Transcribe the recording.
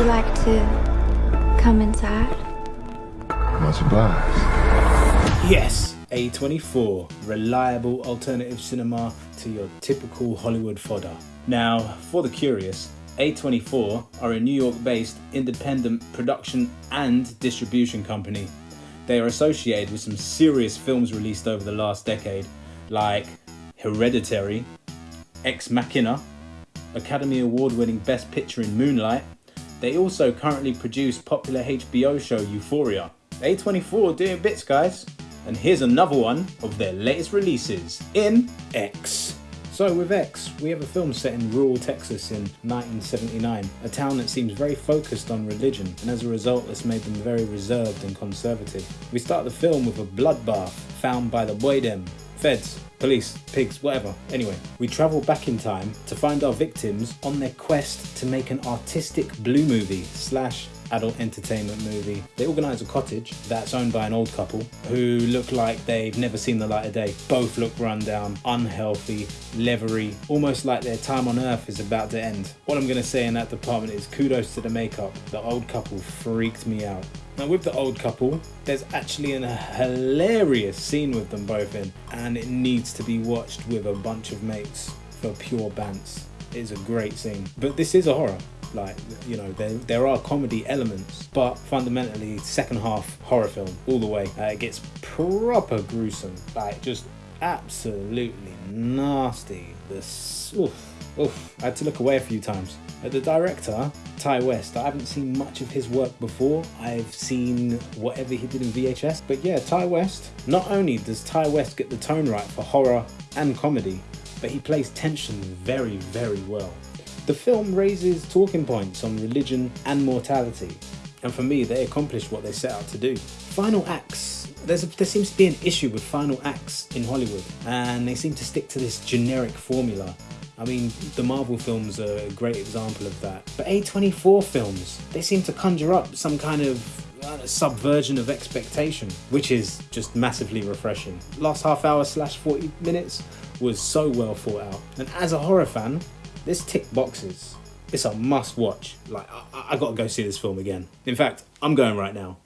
you like to come inside? Much obliged. Yes, A24, reliable alternative cinema to your typical Hollywood fodder. Now, for the curious, A24 are a New York based independent production and distribution company. They are associated with some serious films released over the last decade, like Hereditary, Ex Machina, Academy Award winning Best Picture in Moonlight. They also currently produce popular HBO show Euphoria. A24 doing bits, guys. And here's another one of their latest releases in X. So with X, we have a film set in rural Texas in 1979, a town that seems very focused on religion, and as a result it's made them very reserved and conservative. We start the film with a bloodbath found by the boy feds, police, pigs, whatever. Anyway, we travel back in time to find our victims on their quest to make an artistic blue movie slash adult entertainment movie. They organise a cottage that's owned by an old couple who look like they've never seen the light of day. Both look run down, unhealthy, leathery, almost like their time on earth is about to end. All I'm going to say in that department is kudos to the makeup. The old couple freaked me out. Now with the old couple, there's actually a hilarious scene with them both in and it needs to be watched with a bunch of mates for pure bants. It's a great scene. But this is a horror like you know there, there are comedy elements but fundamentally second half horror film all the way uh, it gets proper gruesome like just absolutely nasty this oof, oof. i had to look away a few times the director Ti West i haven't seen much of his work before i've seen whatever he did in vhs but yeah Ti West not only does Ti West get the tone right for horror and comedy but he plays tension very very well the film raises talking points on religion and mortality, and for me, they accomplished what they set out to do. Final acts. There's a, there seems to be an issue with final acts in Hollywood, and they seem to stick to this generic formula. I mean, the Marvel films are a great example of that. But A24 films, they seem to conjure up some kind of uh, subversion of expectation, which is just massively refreshing. Last half hour slash 40 minutes was so well thought out. And as a horror fan, this tick boxes. It's a must watch. Like, I, I gotta go see this film again. In fact, I'm going right now.